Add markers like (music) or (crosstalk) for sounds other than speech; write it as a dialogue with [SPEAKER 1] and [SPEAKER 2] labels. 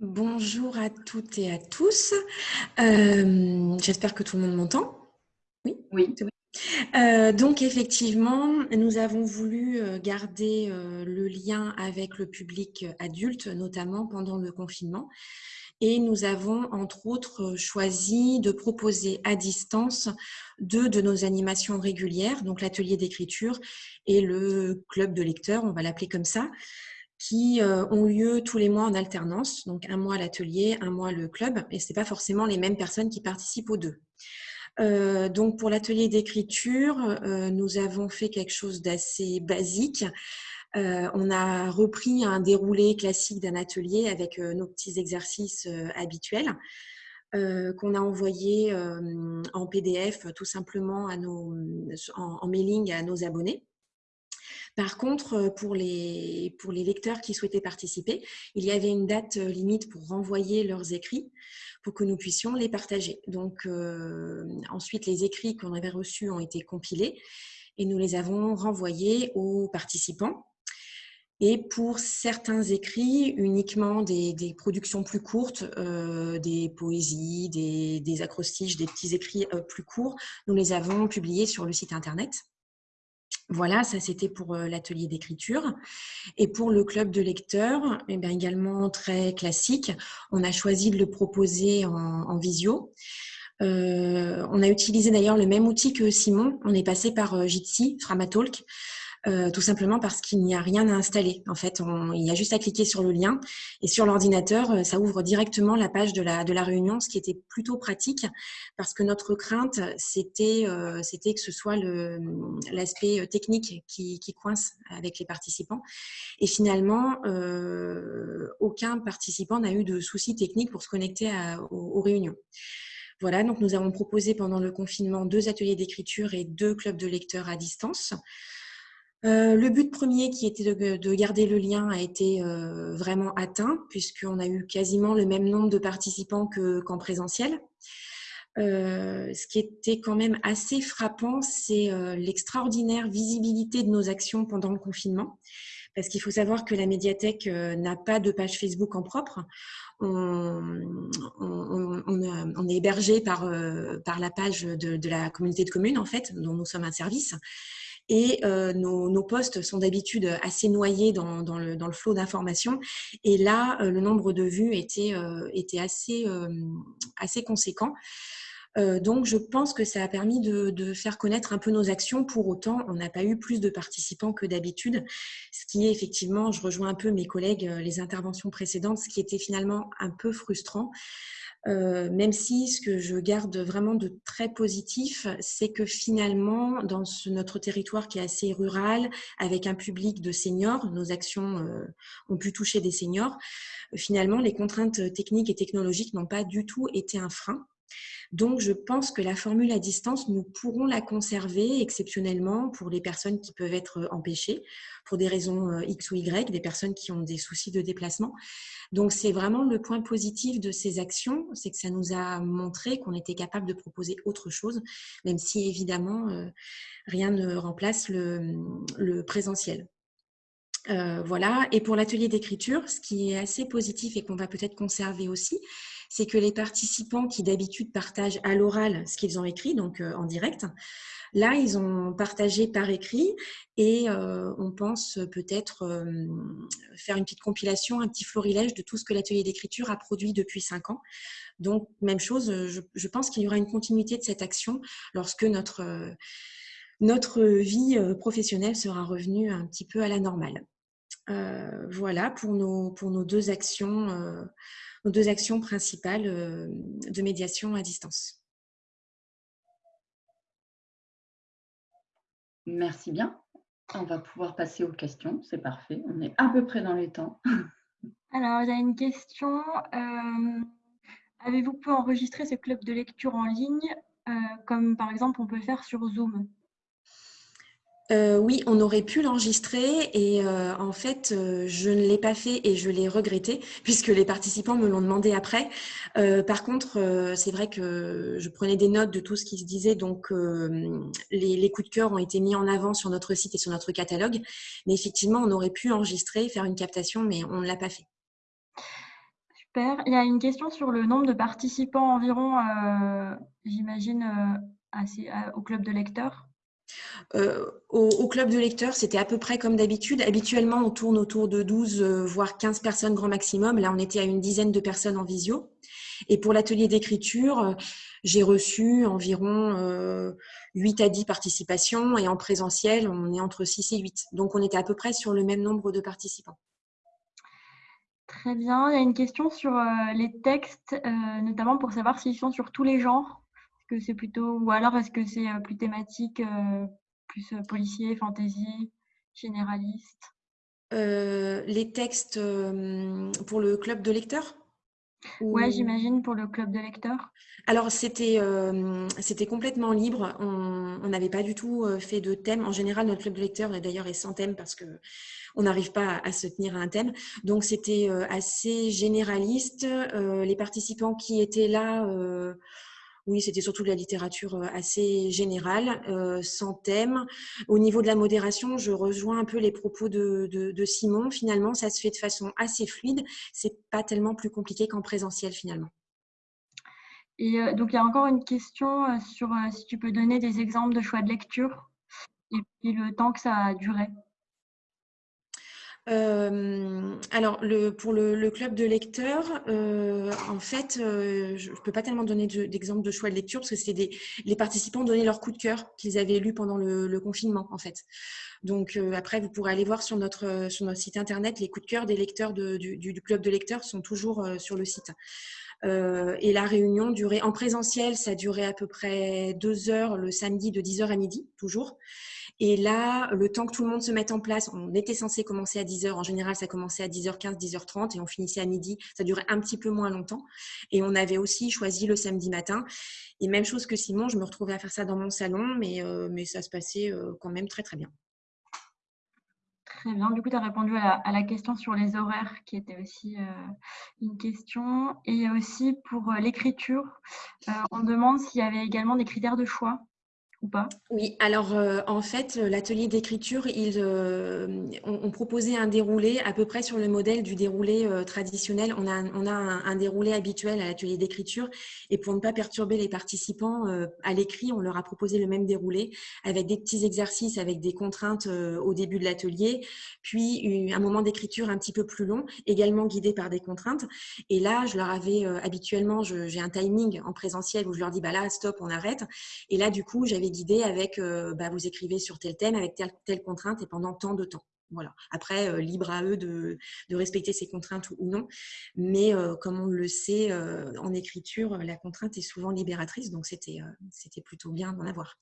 [SPEAKER 1] Bonjour à toutes et à tous. Euh, j'espère que tout le monde m'entend.
[SPEAKER 2] Oui? Oui.
[SPEAKER 1] Euh, donc effectivement, nous avons voulu euh, garder le lien avec le public adulte, notamment pendant le confinement. Et nous avons entre autres choisi de proposer à distance deux de nos animations régulières, donc l'atelier d'écriture et le club de lecteurs, on va l'appeler comme ça qui euh, ont lieu tous les mois en alternance, donc un mois l'atelier, un mois le club, et ce n'est pas forcément les mêmes personnes qui participent aux deux. Euh, donc pour l'atelier d'écriture, euh, nous avons fait quelque chose d'assez basique. on a repris un déroulé classique d'un atelier avec nos petits exercices habituels. qu'on a envoyé en PDF tout simplement à nos, en mailing à nos abonnés. Par contre, euh, pour les, lecteurs qui souhaitaient participer, il y avait une date euh, limite pour renvoyer leurs écrits pour que nous puissions les partager. Donc, euh, ensuite, les écrits qu'on avait reçus ont été compilés et nous les avons renvoyés aux participants. Et pour certains écrits, uniquement des, productions plus courtes, des poésies, des, des, acrostiches, des petits écrits plus courts, nous les avons publiés sur le site internet. Voilà, ça c'était pour euh, l'atelier d'écriture. Et pour le club de lecteurs, eh bien, également très classique, on a choisi de le proposer en, visio. Euh, on a utilisé d'ailleurs le même outil que Simon, on est passé par euh, Jitsi, Framatalk, euh, tout simplement parce qu'il n'y a rien à installer. En fait, il y a juste à cliquer sur le lien et sur l'ordinateur, euh, ça ouvre directement la page de la, de la réunion, ce qui était plutôt pratique parce que notre crainte, c'était euh, que ce soit l'aspect technique qui, qui, coince avec les participants. Et finalement, aucun participant n'a eu de soucis techniques pour se connecter aux réunions. Voilà, donc nous avons proposé pendant le confinement deux ateliers d'écriture et deux clubs de lecteurs à distance. Euh, le but premier qui était de, garder le lien a été euh, vraiment atteint puisqu'on a eu quasiment le même nombre de participants qu'en présentiel. Euh, ce qui était quand même assez frappant, c'est l'extraordinaire visibilité de nos actions pendant le confinement. Parce qu'il faut savoir que la médiathèque n'a pas de page Facebook en propre. On, est hébergé par, la page de, la communauté de communes, en fait, dont nous sommes un service. Et euh, nos, nos, postes sont d'habitude assez noyés dans, dans, le, dans le, flot d'informations. Et là, euh, le nombre de vues était, euh, était assez, assez conséquent. donc, je pense que ça a permis de, de, faire connaître un peu nos actions. Pour autant, on n'a pas eu plus de participants que d'habitude, ce qui est effectivement, je rejoins un peu mes collègues, les interventions précédentes, ce qui était finalement un peu frustrant. Euh, même si ce que je garde vraiment de très positif, c'est que finalement, dans notre territoire qui est assez rural, avec un public de seniors, nos actions euh, ont pu toucher des seniors, finalement, les contraintes techniques et technologiques n'ont pas du tout été un frein. Donc, je pense que la formule à distance, nous pourrons la conserver exceptionnellement pour les personnes qui peuvent être empêchées, pour des raisons euh, X ou Y, des personnes qui ont des soucis de déplacement. Donc, c'est vraiment le point positif de ces actions, c'est que ça nous a montré qu'on était capable de proposer autre chose, même si évidemment, euh, rien ne remplace le, présentiel. Euh, voilà. Et pour l'atelier d'écriture, ce qui est assez positif et qu'on va peut-être conserver aussi, c'est que les participants qui d'habitude partagent à l'oral ce qu'ils ont écrit, donc euh, en direct, Là, ils ont partagé par écrit et euh, on pense peut-être euh, faire une petite compilation, un petit florilège de tout ce que l'atelier d'écriture a produit depuis cinq ans. Donc, même chose, je, pense qu'il y aura une continuité de cette action lorsque notre, vie professionnelle sera revenue un petit peu à la normale. voilà pour nos deux actions, nos deux actions principales de médiation à distance.
[SPEAKER 2] Merci bien. On va pouvoir passer aux questions. C'est parfait. On est à peu près dans les temps. (laughs)
[SPEAKER 3] Alors, il y a une question. Euh, avez-vous pu enregistrer ce club de lecture en ligne, euh, comme par exemple on peut faire sur Zoom?
[SPEAKER 1] Euh, oui, on aurait pu l'enregistrer et euh, en fait, euh, je ne l'ai pas fait et je l'ai regretté (laughs) puisque les participants me l'ont demandé après. par contre, c'est vrai que je prenais des notes de tout ce qui se disait, donc les, les, coups de cœur ont été mis en avant sur notre site et sur notre catalogue. Mais effectivement, on aurait pu enregistrer, faire une captation, mais on ne l'a pas fait.
[SPEAKER 3] Super. Il y a une question sur le nombre de participants environ, j'imagine, au club de lecteurs.
[SPEAKER 1] Au, club de lecteurs, c'était à peu près comme d'habitude. Habituellement, on tourne autour de 12, voire 15 personnes grand maximum. Là, on était à une dizaine de personnes en visio. Et pour l'atelier d'écriture, j'ai reçu environ 8 à 10 participations et en présentiel, on est entre 6 et 8. Donc, on était à peu près sur le même nombre de participants.
[SPEAKER 3] Très bien. Il y a une question sur les textes, notamment pour savoir s'ils sont sur tous les genres. Est-ce que c'est plutôt, ou alors est-ce que c'est plus thématique, plus policier, fantasy, généraliste?
[SPEAKER 1] Les textes pour le club de lecteurs?
[SPEAKER 3] Ouais, j'imagine pour le club de lecteurs.
[SPEAKER 1] Alors, c'était c'était complètement libre. On n'avait pas du tout fait de thème. En général, notre club de lecteurs, d'ailleurs, est sans thème parce qu'on n'arrive pas à, se tenir à un thème. Donc, c'était assez généraliste. les participants qui étaient là oui, c'était surtout de la littérature euh, assez générale, euh, sans thème. Au niveau de la modération, je rejoins un peu les propos de, Simon. Finalement, ça se fait de façon assez fluide. C'est pas tellement plus compliqué qu'en présentiel finalement.
[SPEAKER 3] Et euh, donc, il y a encore une question sur si tu peux donner des exemples de choix de lecture et puis le temps que ça a duré.
[SPEAKER 1] Euh, alors, pour le, club de lecteurs, euh, en fait, euh, je ne peux pas tellement donner d'exemple de, choix de lecture parce que c'était des les participants donnaient leur coup de cœur qu'ils avaient lu pendant le, confinement, en fait. Donc, après, vous pourrez aller voir sur notre, sur notre site internet, les coups de cœur des lecteurs du, club de lecteurs sont toujours sur le site. Et la réunion durait en présentiel, ça durait à peu près deux heures le samedi de 10h à midi, toujours. Et là, le temps que tout le monde se mette en place, on était censé commencer à 10h. En général, ça commençait à 10h15, 10h30 et on finissait à midi. Ça durait un petit peu moins longtemps. Et on avait aussi choisi le samedi matin. Et même chose que Simon, je me retrouvais à faire ça dans mon salon, mais, euh, mais ça se passait euh, quand même très, très bien.
[SPEAKER 3] Très bien. Du coup, tu as répondu à la, question sur les horaires, qui était aussi euh, une question. Et aussi pour l'écriture, on demande s'il y avait également des critères de choix pas?
[SPEAKER 1] Oui, alors euh, en fait, l'atelier d'écriture, euh, ont, proposé un déroulé à peu près sur le modèle du déroulé euh, traditionnel. On a, on a un, déroulé habituel à l'atelier d'écriture et pour ne pas perturber les participants à l'écrit, on leur a proposé le même déroulé avec des petits exercices, avec des contraintes au début de l'atelier, puis un moment d'écriture un petit peu plus long, également guidé par des contraintes. Et là, je leur avais habituellement, j'ai un timing en présentiel où je leur dis, bah là, stop, on arrête. Et là, du coup, j'avais guidé avec euh, bah, vous écrivez sur tel thème, avec telle, telle contrainte et pendant tant de temps. Voilà. Après, euh, libre à eux de, respecter ces contraintes ou, non. Mais euh, comme on le sait, en écriture, la contrainte est souvent libératrice, donc c'était plutôt bien d'en avoir.